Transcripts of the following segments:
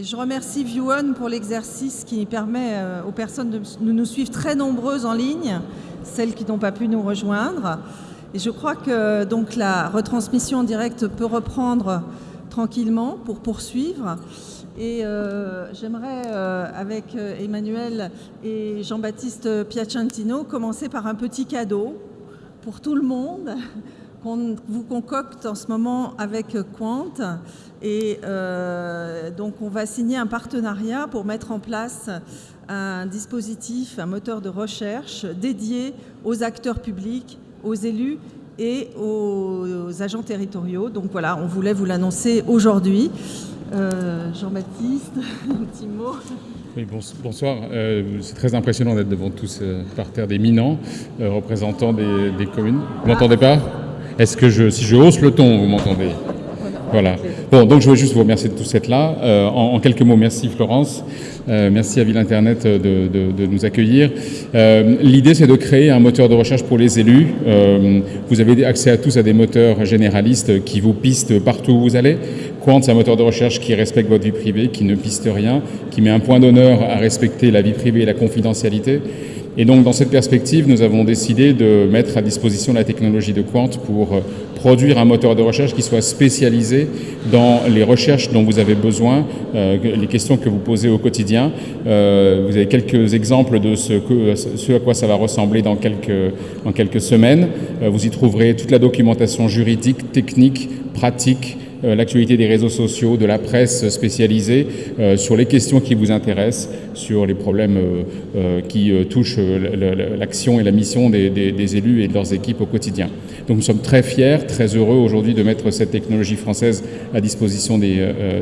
Je remercie ViewOn pour l'exercice qui permet euh, aux personnes de nous suivre très nombreuses en ligne, celles qui n'ont pas pu nous rejoindre. Et je crois que donc la retransmission en direct peut reprendre tranquillement pour poursuivre. Et euh, j'aimerais, euh, avec Emmanuel et Jean-Baptiste Piacentino, commencer par un petit cadeau pour tout le monde qu'on vous concocte en ce moment avec Quant. Et euh, donc on va signer un partenariat pour mettre en place un dispositif, un moteur de recherche dédié aux acteurs publics, aux élus et aux, agents territoriaux. Donc voilà, on voulait vous l'annoncer aujourd'hui. Euh, Jean-Baptiste, un petit mot. Oui, bonsoir. Euh, c'est très impressionnant d'être devant tous par terre d'éminents représentants des, des communes. Vous m'entendez pas? Est-ce que je, si je hausse le ton, vous m'entendez voilà. Bon, donc je voulais juste vous remercier de tout cette là. Euh, en, quelques mots, merci Florence. Euh, merci à Ville Internet de, nous accueillir. Euh, l'idée, c'est de créer un moteur de recherche pour les élus. vous avez accès à tous à des moteurs généralistes qui vous pistent partout où vous allez. Quant, c'est un moteur de recherche qui respecte votre vie privée, qui ne piste rien, qui met un point d'honneur à respecter la vie privée et la confidentialité. Et donc, dans cette perspective, nous avons décidé de mettre à disposition la technologie de Quant pour euh, produire un moteur de recherche qui soit spécialisé dans les recherches dont vous avez besoin, euh, les questions que vous posez au quotidien. Euh, vous avez quelques exemples de ce, que, ce à quoi ça va ressembler dans quelques, dans quelques semaines. vous y trouverez toute la documentation juridique, technique, pratique, l'actualité des réseaux sociaux, de la presse spécialisée, euh, sur les questions qui vous intéressent, sur les problèmes euh, qui touchent l'action et la mission des, élus et de leurs équipes au quotidien. Donc nous sommes très fiers, très heureux aujourd'hui de mettre cette technologie française à disposition des,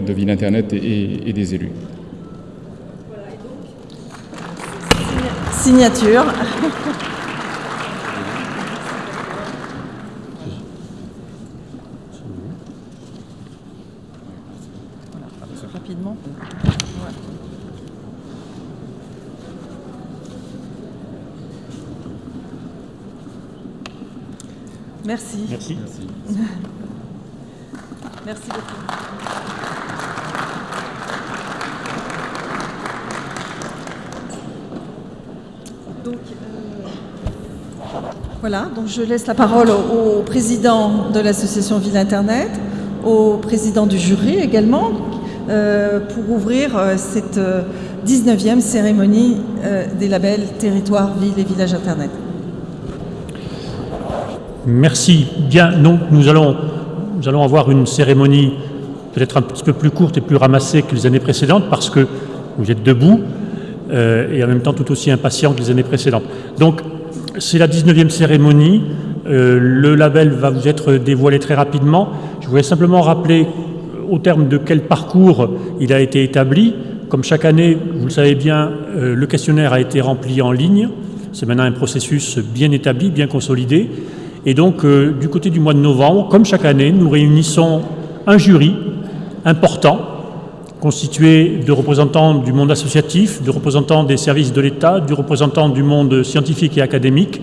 de Ville Internet et, et des élus. Signature. Merci. Merci. Merci, beaucoup. Donc, euh, voilà, donc je laisse la parole au, président de l'association Ville Internet, au président du jury également, pour ouvrir euh, cette 19e cérémonie des labels Territoire, Ville et Village Internet. Merci. Bien, donc nous allons, nous allons avoir une cérémonie peut-être un petit peu plus courte et plus ramassée que les années précédentes parce que vous êtes debout euh, et en même temps tout aussi impatient que les années précédentes. Donc c'est la 19e cérémonie. Euh, le label va vous être dévoilé très rapidement. Je voulais simplement rappeler euh, au terme de quel parcours il a été établi. Comme chaque année, vous le savez bien, le questionnaire a été rempli en ligne. C'est maintenant un processus bien établi, bien consolidé. Et donc, euh, du côté du mois de novembre, comme chaque année, nous réunissons un jury important, constitué de représentants du monde associatif, de représentants des services de l'État, du représentant du monde scientifique et académique.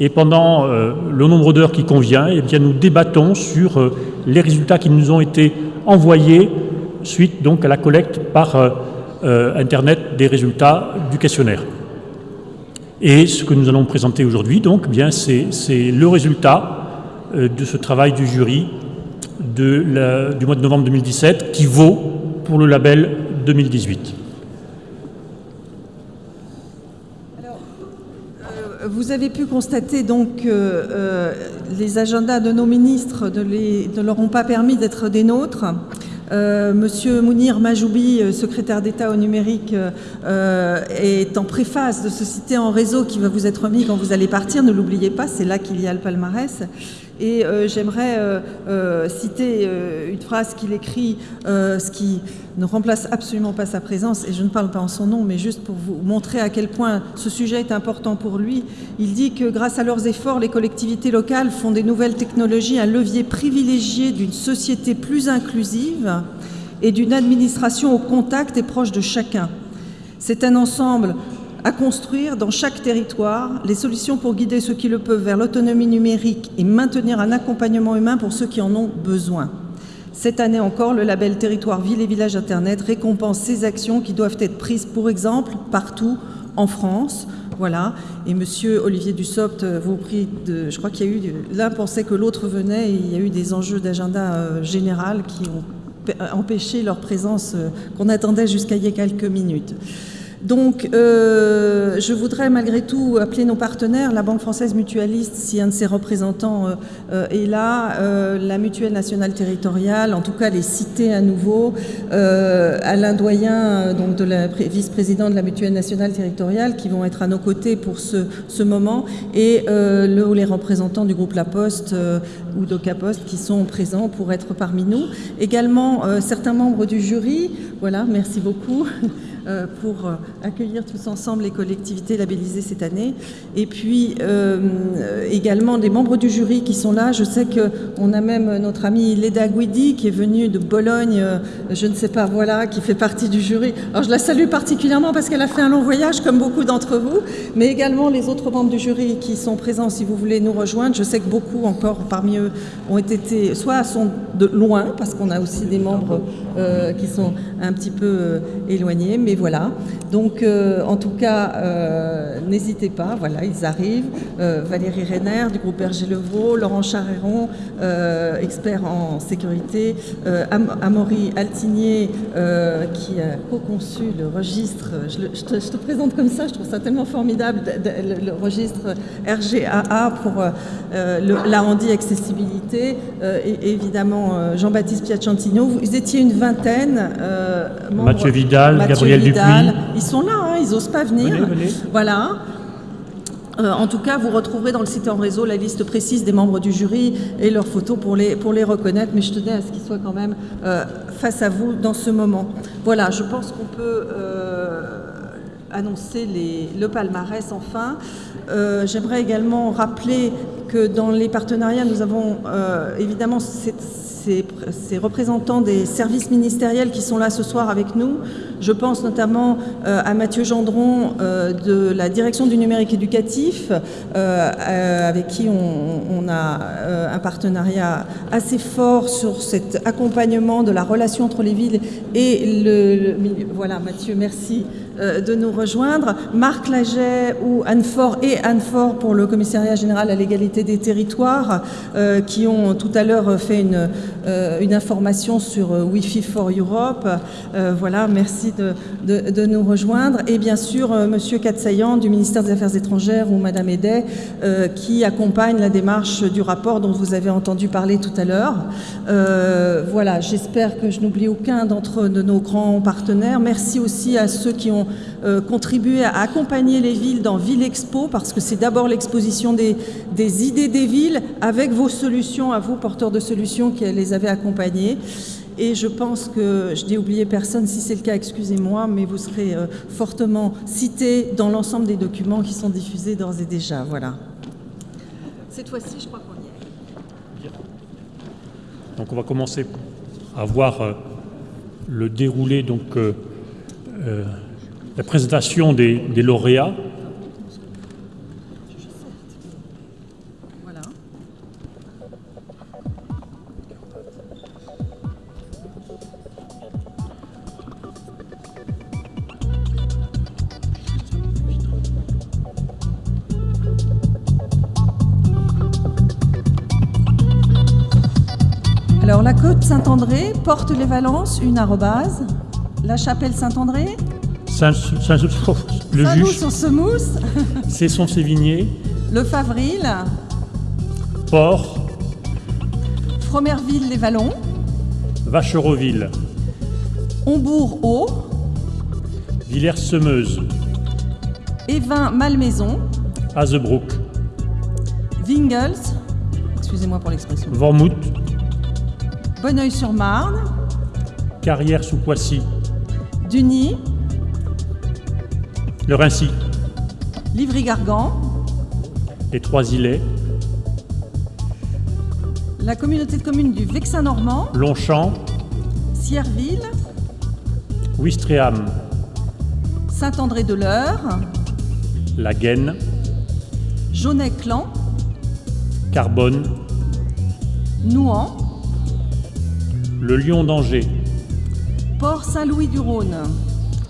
Et pendant euh, le nombre d'heures qui convient, eh bien, nous débattons sur euh, les résultats qui nous ont été envoyés suite donc à la collecte par Internet des résultats du questionnaire. Et ce que nous allons présenter aujourd'hui, donc, bien, c'est le résultat euh, de ce travail du jury du mois de novembre 2017 qui vaut pour le label 2018. Alors, euh, vous avez pu constater donc que euh, les agendas de nos ministres ne, leur ont pas permis d'être des nôtres. Euh, Monsieur Mounir Majoubi, euh, secrétaire d'État au numérique, est en préface de ce citer en réseau qui va vous être remis quand vous allez partir. Ne l'oubliez pas, c'est là qu'il y a le palmarès. Et euh, j'aimerais euh, euh, citer une phrase qu'il écrit, ce qui ne remplace absolument pas sa présence, et je ne parle pas en son nom, mais juste pour vous montrer à quel point ce sujet est important pour lui. Il dit que grâce à leurs efforts, les collectivités locales font des nouvelles technologies un levier privilégié d'une société plus inclusive et d'une administration au contact et proche de chacun. C'est un ensemble à construire dans chaque territoire les solutions pour guider ceux qui le peuvent vers l'autonomie numérique et maintenir un accompagnement humain pour ceux qui en ont besoin. Cette année encore, le label Territoire Ville et Village Internet récompense ces actions qui doivent être prises, pour exemple, partout en France. Voilà. Et Monsieur Olivier Dussopt vous prie de. Je crois qu'il y a eu. L'un pensait que l'autre venait et il y a eu des enjeux d'agenda euh, général qui ont empêché leur présence euh, qu'on attendait jusqu'à il y a quelques minutes. Donc, euh, je voudrais malgré tout appeler nos partenaires, la Banque française mutualiste, si un de ses représentants euh, euh, est là, la Mutuelle nationale territoriale, en tout cas les citer à nouveau, Alain Doyen, donc vice-président de la Mutuelle nationale territoriale, qui vont être à nos côtés pour ce, moment, et le, les représentants du groupe La Poste ou d'Ocaposte qui sont présents pour être parmi nous. Également, certains membres du jury, voilà, merci beaucoup. Euh, pour euh, accueillir tous ensemble les collectivités labellisées cette année. Et puis euh, également des membres du jury qui sont là. Je sais qu'on a même notre amie Leda Guidi qui est venue de Bologne, je ne sais pas, voilà, qui fait partie du jury. Alors je la salue particulièrement parce qu'elle a fait un long voyage comme beaucoup d'entre vous, mais également les autres membres du jury qui sont présents si vous voulez nous rejoindre. Je sais que beaucoup encore parmi eux ont été, soit sont de loin parce qu'on a aussi des membres qui sont un petit peu éloignés, mais voilà. Donc, euh, en tout cas, euh, n'hésitez pas, voilà, ils arrivent. Euh, Valérie Renner du groupe Berger Levaux, Laurent Charéron, expert en sécurité, Amaury Altigné, qui a co-conçu le registre, je, te, présente comme ça, je trouve ça tellement formidable, le, registre RGAA pour l'arrondi accessibilité, et évidemment Jean-Baptiste Piacentino. Vous étiez une vingtaine. Mathieu Vidal, Gabriel ils sont là, hein, ils n'osent pas venir. Voilà. Euh, en tout cas, vous retrouverez dans le site en réseau la liste précise des membres du jury et leurs photos pour les, pour les reconnaître, mais je tenais à ce qu'ils soient quand même euh, face à vous dans ce moment. Voilà, je pense qu'on peut euh, annoncer les, le palmarès enfin. J'aimerais également rappeler que dans les partenariats, nous avons évidemment cette, ces, représentants des services ministériels qui sont là ce soir avec nous. Je pense notamment euh, à Mathieu Gendron euh, de la direction du numérique éducatif, euh, avec qui on, a un partenariat assez fort sur cet accompagnement de la relation entre les villes et le, milieu. Voilà, Mathieu, merci de nous rejoindre. Marc Laget ou Anne Fort et Anne Fort pour le commissariat général à l'égalité des territoires, qui ont tout à l'heure fait une, euh, une information sur euh, Wi-Fi for Europe. Euh, voilà, merci de, nous rejoindre. Et bien sûr, Monsieur Katsayan du ministère des Affaires étrangères ou Madame Edet qui accompagne la démarche du rapport dont vous avez entendu parler tout à l'heure. voilà, j'espère que je n'oublie aucun d'entre de nos grands partenaires. Merci aussi à ceux qui ont contribué à accompagner les villes dans Ville Expo, parce que c'est d'abord l'exposition des, des, idées des villes avec vos solutions, à vous, porteurs de solutions, qui les avez accompagnés. Et je pense que je n'ai oublié personne, si c'est le cas, excusez-moi, mais vous serez euh, fortement cité dans l'ensemble des documents qui sont diffusés d'ores et déjà. Voilà. Cette fois-ci, je crois qu'on y est. Donc on va commencer à voir euh, le déroulé, donc euh, la présentation des lauréats. Saint-André, Porte-les-Valences, une arrobase. La Chapelle Saint-André. Saint, Saint, le Saint juge. sur Semousse. Cesson-Sévigné. Le Favril. Port. Fromerville-les-Vallons. Vacheroville. Hombourg-Haut. Villers-Semeuse. Évin-Malmaison. Azebrook. Vingels. Excusez-moi pour l'expression. Vormouth. Bonneuil-sur-Marne, Carrière sous Poissy, Duny, Le Rincy, Livry-Gargan, les Trois-Îlets, la communauté de communes du Vexin-Normand, Longchamp, Sierville, Ouistreham, Saint-André-de-l'Eure, La Gaine, Jaunet-Clan, Carbone, Nouan, Le Lion d'Angers. Port Saint-Louis-du-Rhône.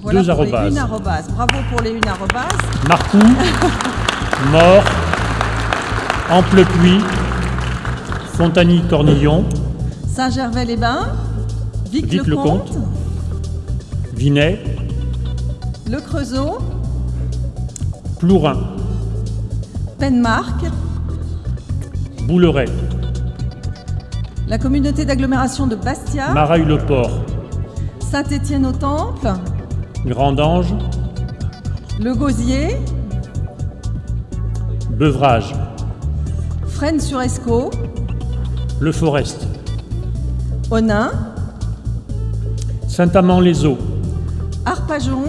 Voilà Deux pour les arrobas. une arrobas. Bravo pour les une arrobas. Marcoux. Mort. Amplepuis. Fontagny-Cornillon. Saint-Gervais-les-Bains. Vic-le-Comte. Vic-le-Comte. Vinay. Le Creusot. Plourin. Penmark. Bouleret. La communauté d'agglomération de Bastia. Maraille-le-Port. Saint-Étienne-au-Temple. Grandange. Le Gosier. Bevrage. Fresnes-sur-Escaut. Le Forest. Onin. Saint-Amand-les-Eaux. Arpajon.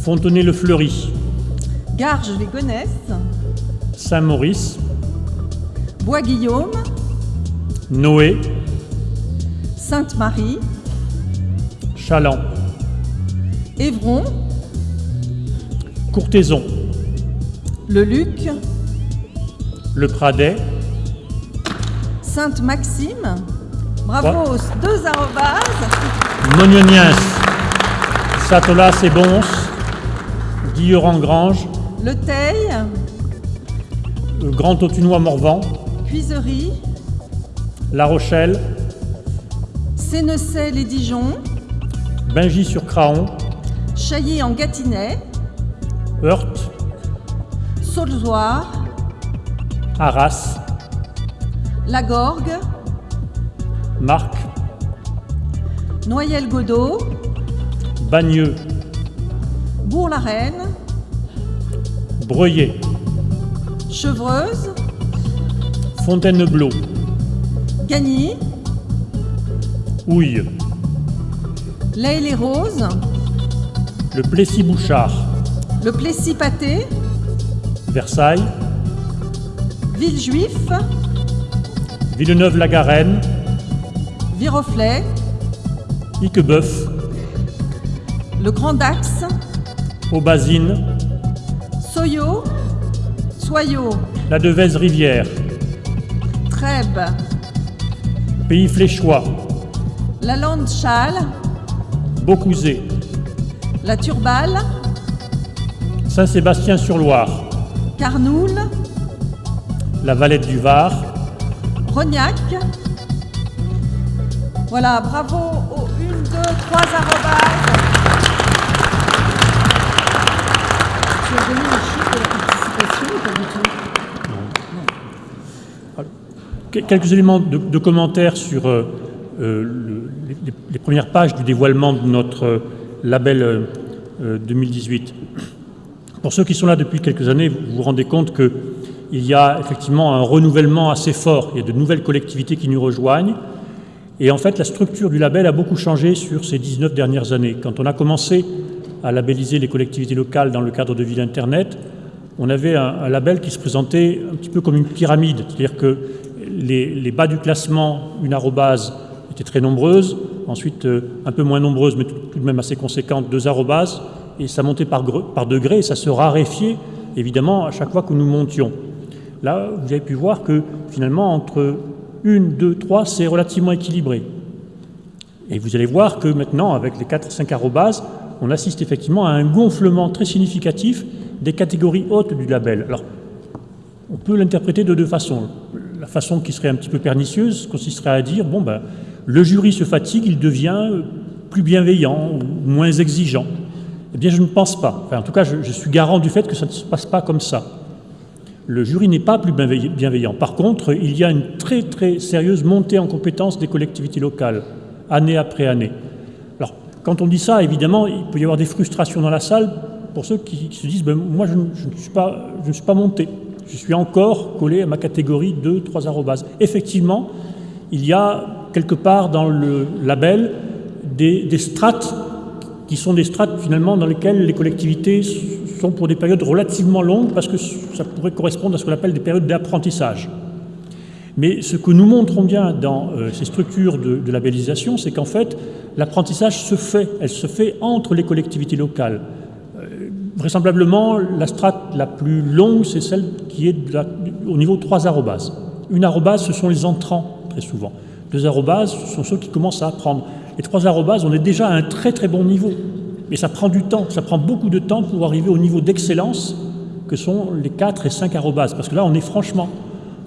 Fontenay-le-Fleury. Garges-les-Gonesse. Saint-Maurice. Bois-Guillaume. Noé. Sainte-Marie. Chaland. Évron. Courtaison. Le Luc. Le Pradet. Sainte-Maxime. Bravo, aux deux arrobases. Mognoniens. Satolas et Bons. Guilleran-Grange. Le Teil. euh, Grand Autunois Morvan. Cuiserie. La Rochelle. Sénecey les Dijon. Bingy-sur-Craon. Chailly en Gâtinais. Heurte. Saulzoir. Arras. La Gorgue. Marc. Noyelles-Godot. Bagneux. Bourg-la-Reine. Breuillet. Chevreuse. Fontainebleau. Gagny. Houille. L'Aile-les-Roses. Le Plessis-Bouchard. Le Plessis-Pâté. Versailles. Villejuif. Villeneuve-la-Garenne. Viroflay. Iquebeuf. Le Grand Dax. Aubazine. Soyo. Soyaux. La Devèze-Rivière. Trèbes. Pays Fléchois. La Lande Châle. Beaucouzé. La Turballe. Saint-Sébastien-sur-Loire. Carnoul. La Valette du Var. Rognac. Voilà, bravo aux une, deux, trois arrobases. Tu as donné le chiffre de la participation ou pas du tout Que- Quelques éléments de, de commentaires sur euh, euh, le- les, les premières pages du dévoilement de notre label euh, euh, 2018. Pour ceux qui sont là depuis quelques années, vous vous rendez compte qu'il y a effectivement un renouvellement assez fort. Il y a de nouvelles collectivités qui nous rejoignent. Et en fait, la structure du label a beaucoup changé sur ces 19 dernières années. Quand on a commencé à labelliser les collectivités locales dans le cadre de Ville Internet, on avait un, label qui se présentait un petit peu comme une pyramide, c'est-à-dire que les bas du classement, une arrobase, étaient très nombreuses, ensuite euh, un peu moins nombreuses, mais tout, de même assez conséquentes, deux arrobases, et ça montait par, par degrés, et ça se raréfiait évidemment à chaque fois que nous montions. Là, vous avez pu voir que finalement, entre une, deux, trois, c'est relativement équilibré. Et vous allez voir que maintenant, avec les 4-5 arrobases, on assiste effectivement à un gonflement très significatif des catégories hautes du label. Alors, on peut l'interpréter de deux façons. La façon qui serait un petit peu pernicieuse consisterait à dire, bon, ben, le jury se fatigue, il devient plus bienveillant ou moins exigeant. Eh bien, je ne pense pas. En tout cas, je, suis garant du fait que ça ne se passe pas comme ça. Le jury n'est pas plus bienveillant-. Par contre, il y a une très très sérieuse montée en compétence des collectivités locales, année après année. Alors, quand on dit ça, évidemment, il peut y avoir des frustrations dans la salle pour ceux qui, se disent ben, Moi, je, ne- je ne suis pas, je ne suis pas monté. Je suis encore collé à ma catégorie 2, 3 arrobases. Effectivement, il y a quelque part dans le label des, strates qui sont des strates finalement dans lesquelles les collectivités sont pour des périodes relativement longues parce que ça pourrait correspondre à ce qu'on appelle des périodes d'apprentissage. Mais ce que nous montrons bien dans euh, ces structures de, labellisation, c'est qu'en fait, l'apprentissage se fait, elle se fait entre les collectivités locales. Euh, vraisemblablement, la strate la plus longue, c'est celle qui est au niveau trois arrobases. Une arrobase, ce sont les entrants, très souvent. Deux arrobases sont ceux qui commencent à apprendre. Les trois arrobases, on est déjà à un très très bon niveau. Mais ça prend du temps, ça prend beaucoup de temps pour arriver au niveau d'excellence que sont les 4 et 5 arrobases. Parce que là, on est franchement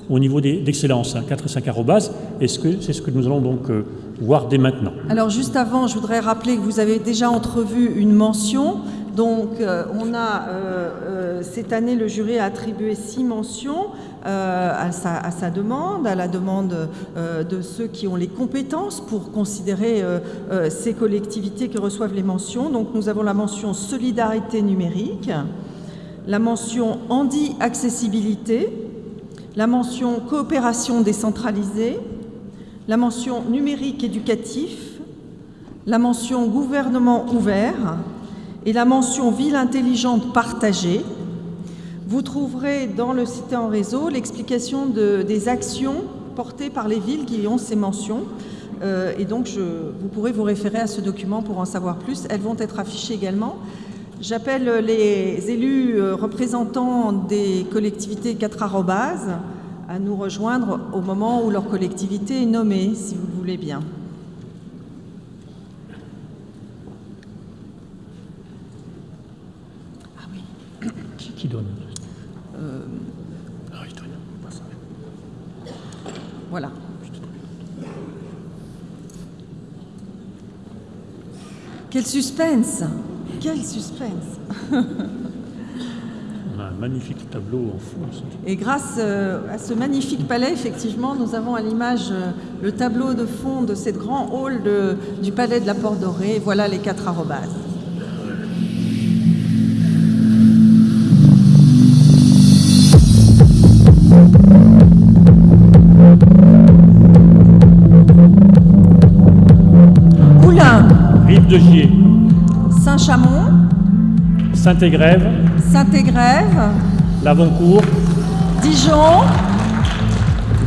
au niveau d'excellence, 4 hein, et 5 arrobases, et c'est ce que nous allons donc euh, voir dès maintenant. Alors juste avant, je voudrais rappeler que vous avez déjà entrevu une mention. Donc euh, on a euh, cette année, le jury a attribué six mentions à sa, à, sa, demande, à la demande de ceux qui ont les compétences pour considérer ces collectivités qui reçoivent les mentions. Donc nous avons la mention solidarité numérique, la mention handi-accessibilité, la mention coopération décentralisée, la mention numérique éducatif, la mention gouvernement ouvert et la mention ville intelligente partagée. Vous trouverez dans le Cité en réseau l'explication de, des actions portées par les villes qui ont ces mentions. Euh, et donc, vous pourrez vous référer à ce document pour en savoir plus. Elles vont être affichées également. J'appelle les élus euh, représentants des collectivités 4 arrobases à nous rejoindre au moment où leur collectivité est nommée, si vous le voulez bien. Ah oui. Qui, donne euh... Ah, il donne. Voilà. Quel suspense quel suspense On a un magnifique tableau en fond. Et grâce euh, à ce magnifique palais, effectivement, nous avons à l'image euh, le tableau de fond de cette grand hall du palais de la Porte Dorée. Voilà les quatre arrobases. De Gier Saint-Chamond, Saint-Égrève, Saint-Égrève, Lavoncourt, Dijon,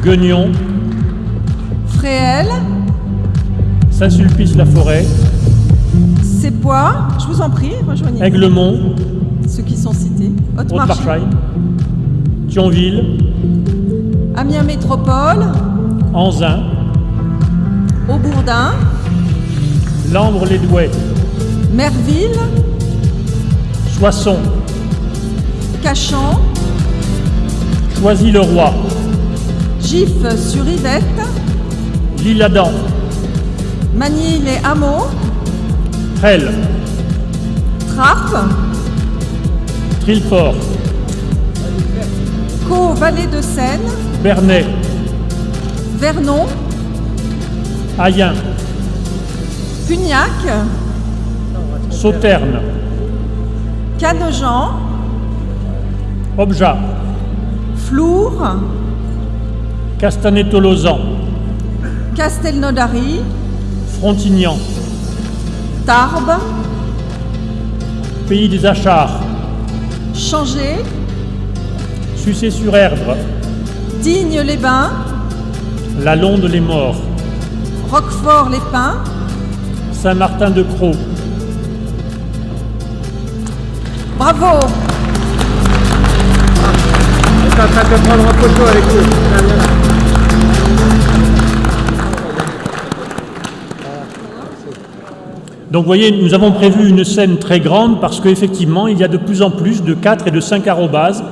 Guignon, Fréhel, Saint-Sulpice-la-Forêt, Sépois, je vous en prie, rejoignez. Aiglemont, ceux qui sont cités, Haute-Marchaille, Thionville, Amiens Métropole, Anzin, Aubourdin, Lambre-les-Douais, Merville, Soissons, Cachan, Choisy-le-Roi, Gif-sur-Yvette, L'Isle-Adam, Magny-les-Hameaux, Trelle, Trappes, Trillefort, Caux-Vallée de Seine, Bernay, Vernon, Ayen, Cugnac, Sauterne, Canejan, Objat, Flour, Castanet-Tolosan, Castelnaudary, Frontignan, Tarbes, Pays des Achards, Changé, Sucé-sur-Erdre, Digne-les-Bains, La Londe-les-Morts, Roquefort-les-Pins, Saint-Martin-de-Croix. Bravo On est en train de prendre en photo avec vous. Donc vous voyez, nous avons prévu une scène très grande parce qu'effectivement, il y a de plus en plus de 4 et de 5 arrobases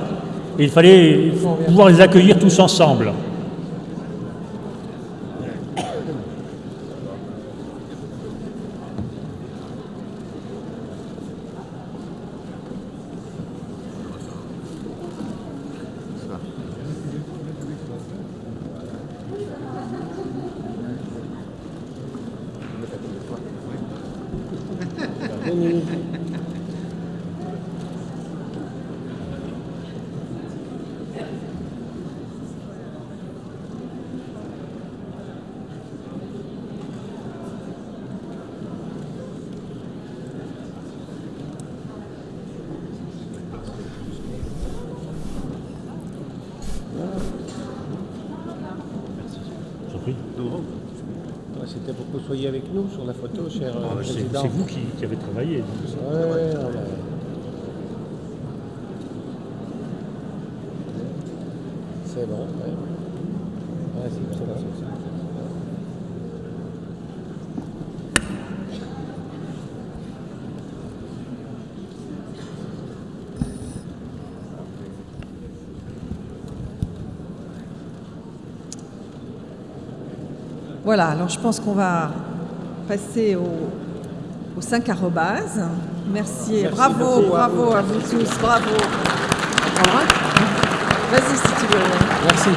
et il fallait pouvoir les accueillir tous ensemble. C'était pour que vous soyez avec nous sur la photo, cher euh, Ah, C'est président. c'est vous qui, qui avait travaillé. Ouais, ouais, ouais. C'est bon, ouais. c'est bon. Voilà, alors je pense qu'on va passer au, aux 5 arrobases. Merci, bravo, bravo à vous tous, bravo. Vas-y si tu veux. Merci.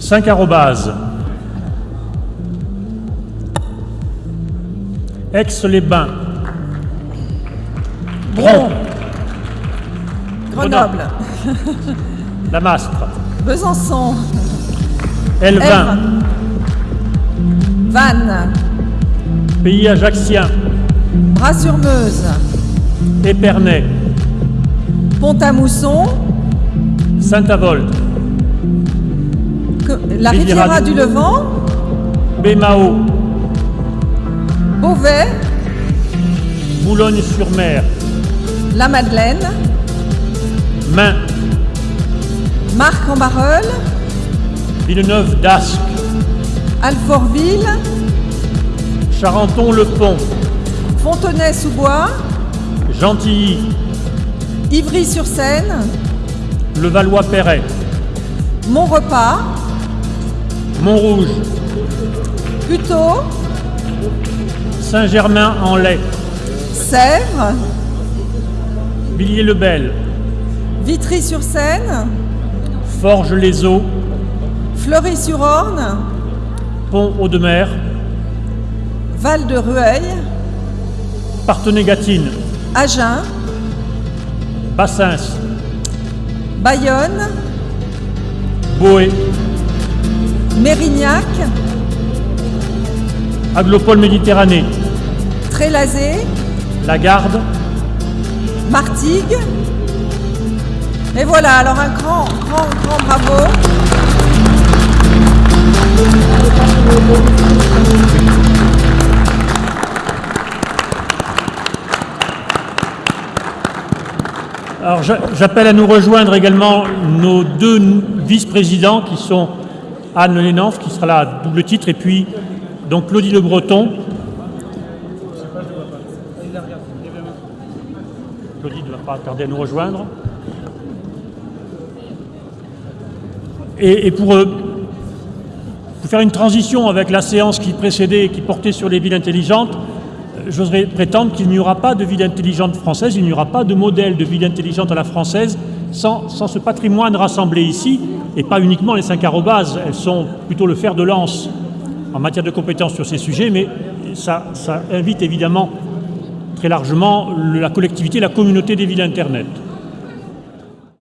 Cinq arrobases. Aix-les-Bains. Bron. Grenoble, La Mastre. Besançon, Elvin. Vannes, Pays Ajaxien. Bras-sur-Meuse, Épernay. Pont-à-Mousson, Saint-Avold. la Riviera du Levant, Bémao. Beauvais, Boulogne-sur-Mer. La Madeleine, Main. Marc-en-Barœul, Villeneuve d'Ascq. Alfortville, Charenton-le-Pont. Fontenay-sous-Bois, Gentilly. Ivry-sur-Seine, Levallois-Perret. Montrepas, Montrouge. Puteaux, Saint-Germain-en-Laye. Sèvres, Villiers-le-Bel. Vitry-sur-Seine, Forges-les-Eaux. Fleury-sur-Orne, Pont-Audemer. Val-de-Rueil, Partenay-Gâtine. Agen, Bassins. Bayonne, Boé. Mérignac, Aglopole-Méditerranée. Trélazé, La Garde. Martigues. Et voilà, alors un grand, grand, grand bravo. Alors j'a- j'appelle à nous rejoindre également nos deux vice-présidents qui sont Anne Lénanf qui sera là à double titre et puis donc Claudie Le Breton. Claudie ne va pas tarder à nous rejoindre. Et, pour, euh, pour faire une transition avec la séance qui précédait et qui portait sur les villes intelligentes, j'oserais prétendre qu'il n'y aura pas de ville intelligente française, il n'y aura pas de modèle de ville intelligente à la française sans, sans ce patrimoine rassemblé ici, et pas uniquement les cinq arrobases, elles sont plutôt le fer de lance en matière de compétences sur ces sujets, mais ça, invite évidemment très largement la collectivité, la communauté des villes Internet.